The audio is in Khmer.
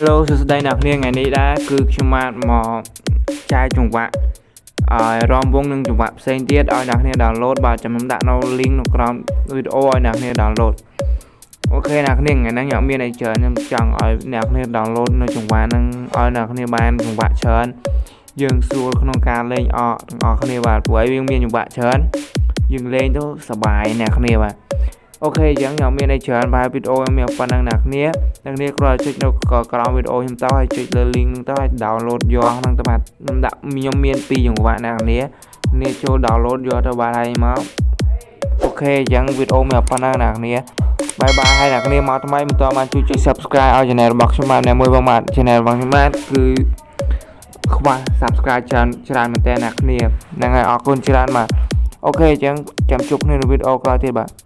Hello សួស្តីអ្នកនាងថ្ងៃនេះដែរគឺខ្ញុំបានមកចែកចង្វាក់ឲ្យរំវងនឹងចង្វាក់ផ្សេងទៀតឲ្យអ្នកនាង download បាទចាំខ្ញុំដាក់នៅ link នៅក្រោមវីដេអូឲ្យអ្នកនាង download អូខេអ្នកនាងថ្ងៃហ្នឹងខ្ញុំមានអីច្រើនខ្ញុំចង់ឲ្យអ្នកនាង download នៅចង្វាក់ហ្នឹងឲ្យអ្នកនាងបានចង្វាក់ច្រើនយើងស្រួលក្នុងការលេងអកទាំងអស់គ្នាបាទព្រោះឲ្យវាមានចង្វាក់ច្រើនយើងលេងទៅសប្បាយអ្នកនាងបាទអូខេអញ្ចឹងខ្ញុំមានអីច្រើនបាទវីដេអូខ្ញុំមានប៉ុណ្្នឹងអ្នកគ្នា អ្នកគ្នាគ្រាន់តែចុចនៅក្រោមវីដេអូខ្ញុំទៅហើយចុចលើ link ហ្នឹងទៅហើយ download យកហ្នឹងទៅបាទខ្ញុំដាក់ខ្ញុំមានពីរចង្វាក់អ្នកគ្នាគ្នាចូល download យកទៅបាទហើយមកអូខេអញ្ចឹងវីដេអូមានប៉ុណ្្នឹងអ្នកគ្នាបាយបាយហើយអ្នកគ្នាមកថ្មីមិនតបានជួយចុច subscribe ឲ្យ channel របស់ខ្ញុំបាទអ្នកមួយបងបាទ channel របស់ខ្ញុំបាទគឺខ្វះ subscribe ច្រើនច្រើនមែនតើអ្នកគ្នាហ្នឹងហើយអរគុណច្រើនបាទអូខេអញ្ចឹងចាំជួបគ្នានៅវីដេអូក្រោយទៀតបាទ